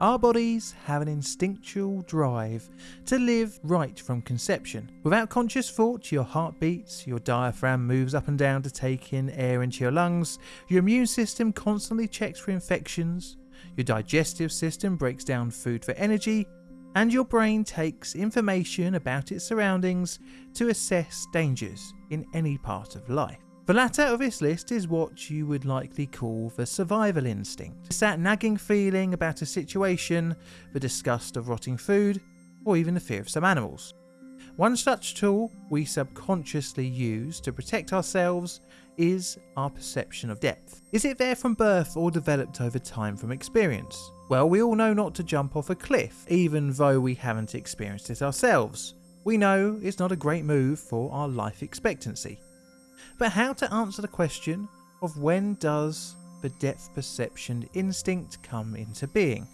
Our bodies have an instinctual drive to live right from conception. Without conscious thought, your heart beats, your diaphragm moves up and down to take in air into your lungs, your immune system constantly checks for infections, your digestive system breaks down food for energy, and your brain takes information about its surroundings to assess dangers in any part of life. The latter of this list is what you would likely call the survival instinct. It's that nagging feeling about a situation, the disgust of rotting food, or even the fear of some animals. One such tool we subconsciously use to protect ourselves is our perception of depth. Is it there from birth or developed over time from experience? Well, we all know not to jump off a cliff, even though we haven't experienced it ourselves. We know it's not a great move for our life expectancy but how to answer the question of when does the depth perception instinct come into being?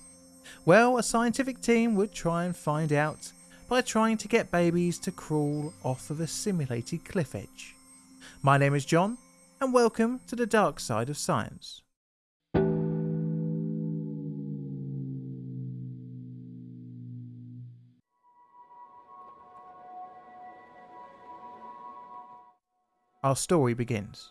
Well, a scientific team would try and find out by trying to get babies to crawl off of a simulated cliff edge. My name is John, and welcome to the dark side of science. Our story begins.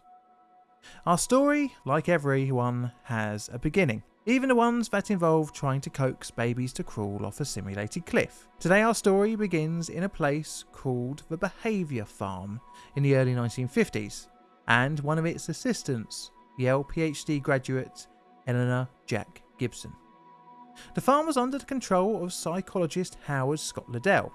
Our story, like everyone, has a beginning, even the ones that involve trying to coax babies to crawl off a simulated cliff. Today our story begins in a place called the Behaviour Farm in the early 1950s, and one of its assistants, Yale PhD graduate Eleanor Jack Gibson. The farm was under the control of psychologist Howard Scott Liddell,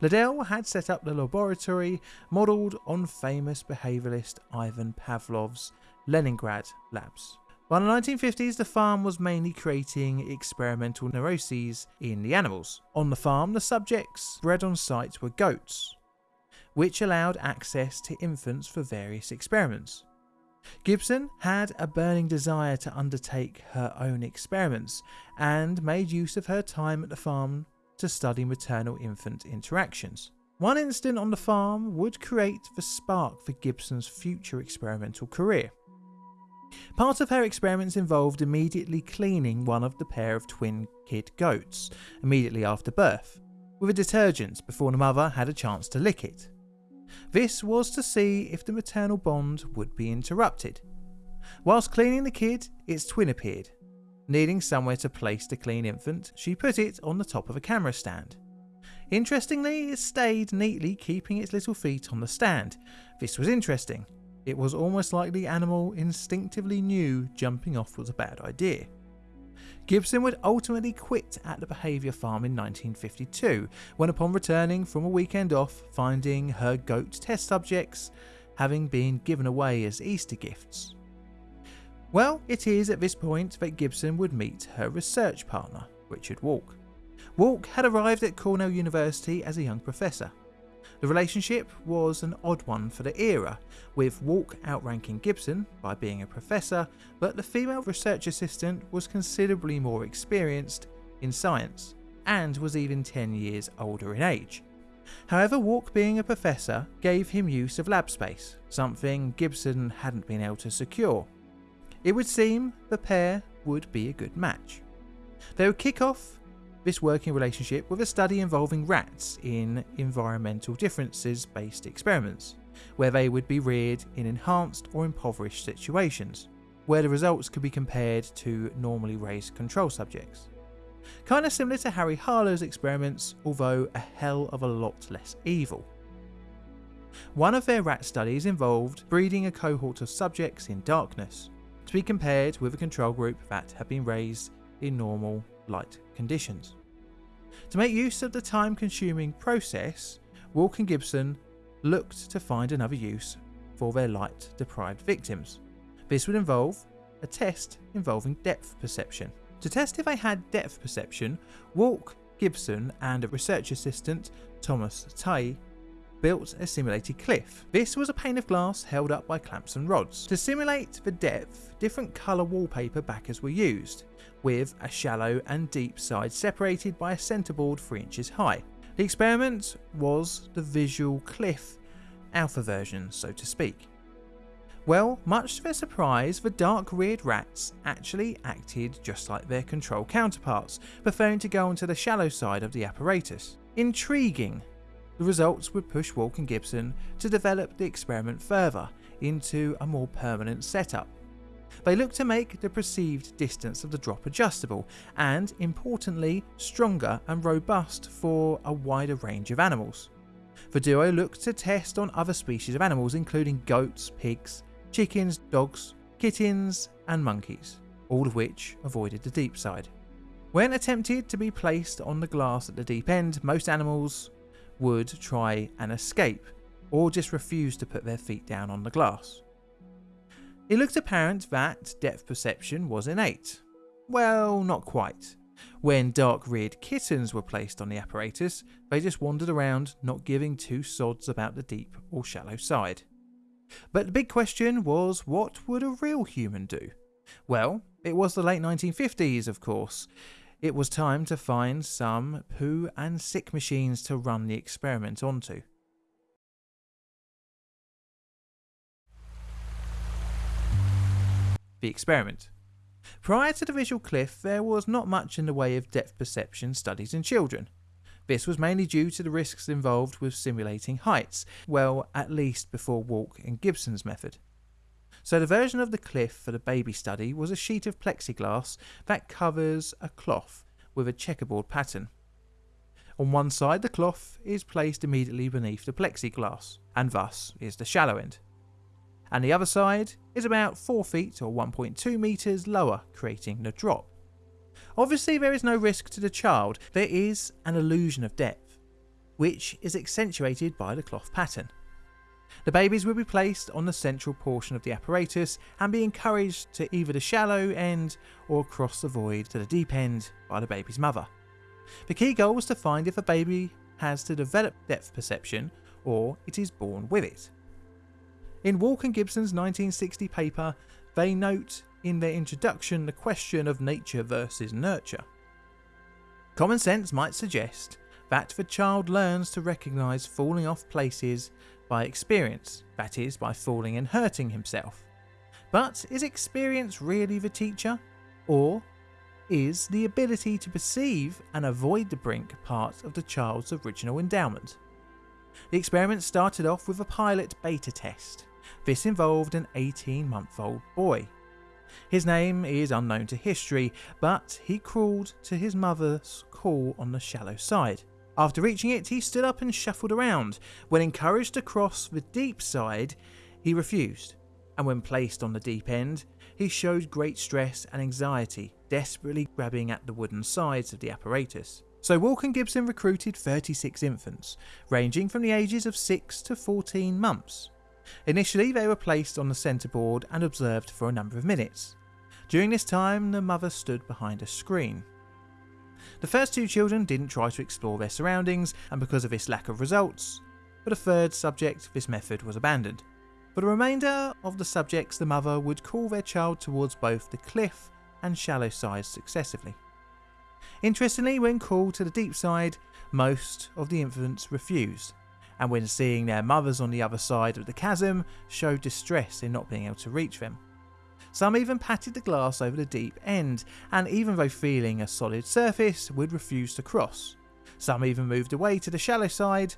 Liddell had set up the laboratory modelled on famous behaviouralist Ivan Pavlov's Leningrad labs. By the 1950s, the farm was mainly creating experimental neuroses in the animals. On the farm, the subjects bred on site were goats, which allowed access to infants for various experiments. Gibson had a burning desire to undertake her own experiments and made use of her time at the farm to study maternal infant interactions. One incident on the farm would create the spark for Gibson's future experimental career. Part of her experiments involved immediately cleaning one of the pair of twin kid goats immediately after birth with a detergent before the mother had a chance to lick it. This was to see if the maternal bond would be interrupted. Whilst cleaning the kid, its twin appeared Needing somewhere to place the clean infant, she put it on the top of a camera stand. Interestingly, it stayed neatly keeping its little feet on the stand. This was interesting. It was almost like the animal instinctively knew jumping off was a bad idea. Gibson would ultimately quit at the behaviour farm in 1952, when upon returning from a weekend off, finding her goat test subjects having been given away as Easter gifts. Well, it is at this point that Gibson would meet her research partner, Richard Walk. Walk had arrived at Cornell University as a young professor. The relationship was an odd one for the era, with Walk outranking Gibson by being a professor, but the female research assistant was considerably more experienced in science and was even 10 years older in age. However, Walk being a professor gave him use of lab space, something Gibson hadn't been able to secure, it would seem the pair would be a good match. They would kick off this working relationship with a study involving rats in environmental differences based experiments, where they would be reared in enhanced or impoverished situations, where the results could be compared to normally raised control subjects. Kinda similar to Harry Harlow's experiments, although a hell of a lot less evil. One of their rat studies involved breeding a cohort of subjects in darkness, to be compared with a control group that had been raised in normal light conditions. To make use of the time consuming process, Walk and Gibson looked to find another use for their light deprived victims. This would involve a test involving depth perception. To test if they had depth perception, Walk, Gibson, and a research assistant, Thomas Tighe, built a simulated cliff. This was a pane of glass held up by clamps and rods. To simulate the depth, different colour wallpaper backers were used, with a shallow and deep side separated by a centreboard 3 inches high. The experiment was the visual cliff alpha version, so to speak. Well, much to their surprise, the dark reared rats actually acted just like their control counterparts, preferring to go onto the shallow side of the apparatus. Intriguing. The results would push Walk and Gibson to develop the experiment further into a more permanent setup. They looked to make the perceived distance of the drop adjustable and, importantly, stronger and robust for a wider range of animals. The duo looked to test on other species of animals including goats, pigs, chickens, dogs, kittens, and monkeys, all of which avoided the deep side. When attempted to be placed on the glass at the deep end, most animals would try and escape, or just refuse to put their feet down on the glass. It looked apparent that depth perception was innate. Well, not quite. When dark reared kittens were placed on the apparatus, they just wandered around, not giving two sods about the deep or shallow side. But the big question was what would a real human do? Well, it was the late 1950s, of course. It was time to find some poo and sick machines to run the experiment onto. The experiment. Prior to the visual cliff, there was not much in the way of depth perception studies in children. This was mainly due to the risks involved with simulating heights, well, at least before Walk and Gibson's method. So the version of the cliff for the baby study was a sheet of plexiglass that covers a cloth with a checkerboard pattern. On one side the cloth is placed immediately beneath the plexiglass, and thus is the shallow end. And the other side is about 4 feet or 1.2 metres lower, creating the drop. Obviously, there is no risk to the child, there is an illusion of depth, which is accentuated by the cloth pattern. The babies will be placed on the central portion of the apparatus and be encouraged to either the shallow end or cross the void to the deep end by the baby's mother. The key goal was to find if a baby has to develop depth perception or it is born with it. In Walk and Gibson's 1960 paper, they note in their introduction the question of nature versus nurture. Common sense might suggest that the child learns to recognise falling off places by experience, that is, by falling and hurting himself. But is experience really the teacher? Or is the ability to perceive and avoid the brink part of the child's original endowment? The experiment started off with a pilot beta test. This involved an 18 month old boy his name is unknown to history, but he crawled to his mother's call on the shallow side. After reaching it, he stood up and shuffled around. When encouraged to cross the deep side, he refused, and when placed on the deep end, he showed great stress and anxiety, desperately grabbing at the wooden sides of the apparatus. So Walk and Gibson recruited 36 infants, ranging from the ages of 6 to 14 months. Initially, they were placed on the centre board and observed for a number of minutes. During this time, the mother stood behind a screen. The first two children didn't try to explore their surroundings, and because of this lack of results, for the third subject, this method was abandoned. For the remainder of the subjects, the mother would call their child towards both the cliff and shallow sides successively. Interestingly, when called to the deep side, most of the infants refused, and when seeing their mothers on the other side of the chasm, showed distress in not being able to reach them. Some even patted the glass over the deep end, and even though feeling a solid surface, would refuse to cross. Some even moved away to the shallow side,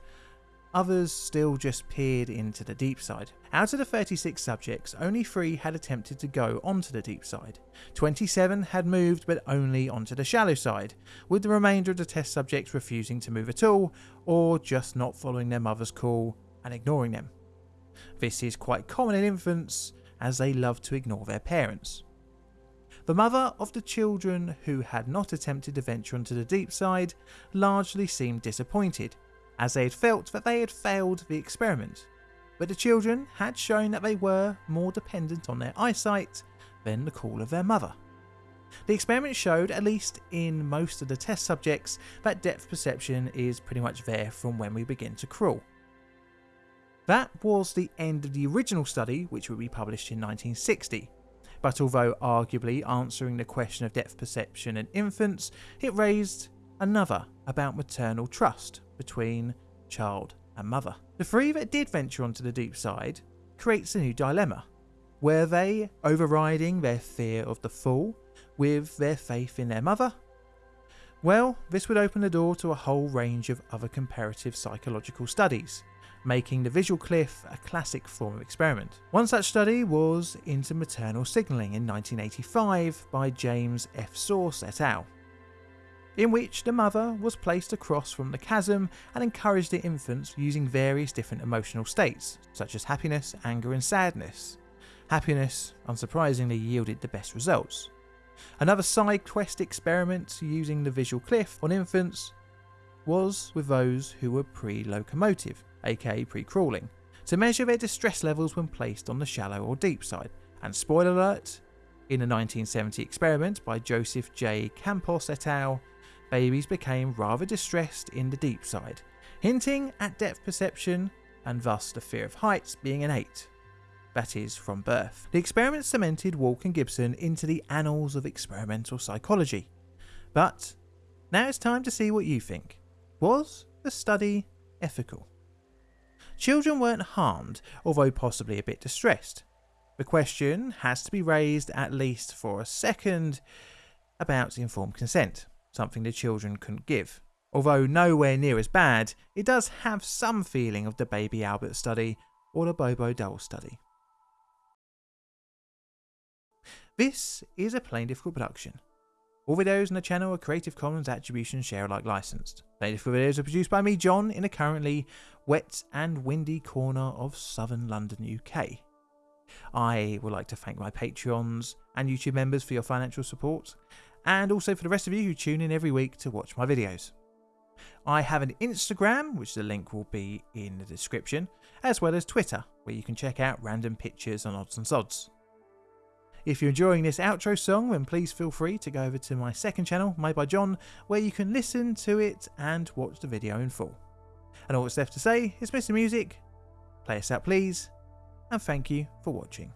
Others still just peered into the deep side. Out of the 36 subjects, only 3 had attempted to go onto the deep side. 27 had moved but only onto the shallow side, with the remainder of the test subjects refusing to move at all, or just not following their mother's call and ignoring them. This is quite common in infants, as they love to ignore their parents. The mother of the children who had not attempted to venture onto the deep side largely seemed disappointed, as they had felt that they had failed the experiment, but the children had shown that they were more dependent on their eyesight than the call of their mother. The experiment showed, at least in most of the test subjects, that depth perception is pretty much there from when we begin to crawl. That was the end of the original study, which would be published in 1960. But although arguably answering the question of depth perception in infants, it raised another about maternal trust between child and mother. The three that did venture onto the deep side creates a new dilemma. Were they overriding their fear of the fall with their faith in their mother? Well, this would open the door to a whole range of other comparative psychological studies, making the visual cliff a classic form of experiment. One such study was into maternal signalling in 1985 by James F. Sorce et al., in which the mother was placed across from the chasm and encouraged the infants using various different emotional states, such as happiness, anger, and sadness. Happiness, unsurprisingly, yielded the best results. Another side quest experiment using the visual cliff on infants was with those who were pre locomotive, aka pre crawling, to measure their distress levels when placed on the shallow or deep side. And spoiler alert, in a 1970 experiment by Joseph J. Campos et al., babies became rather distressed in the deep side, hinting at depth perception and thus the fear of heights being innate. That is, from birth. The experiment cemented Walk and Gibson into the annals of experimental psychology. But now it's time to see what you think. Was the study ethical? Children weren't harmed, although possibly a bit distressed. The question has to be raised at least for a second about informed consent, something the children couldn't give. Although nowhere near as bad, it does have some feeling of the Baby Albert study or the Bobo Doll study. This is a Plainly Difficult production. All videos on the channel are Creative Commons Attribution Share Alike licensed. Difficult videos are produced by me, John, in a currently wet and windy corner of southern London, UK. I would like to thank my Patreons and YouTube members for your financial support, and also for the rest of you who tune in every week to watch my videos. I have an Instagram, which the link will be in the description, as well as Twitter, where you can check out random pictures on odds and sods. If you're enjoying this outro song, then please feel free to go over to my second channel, Made by John, where you can listen to it and watch the video in full. And all that's left to say is Mr. Music, play us out please, and thank you for watching.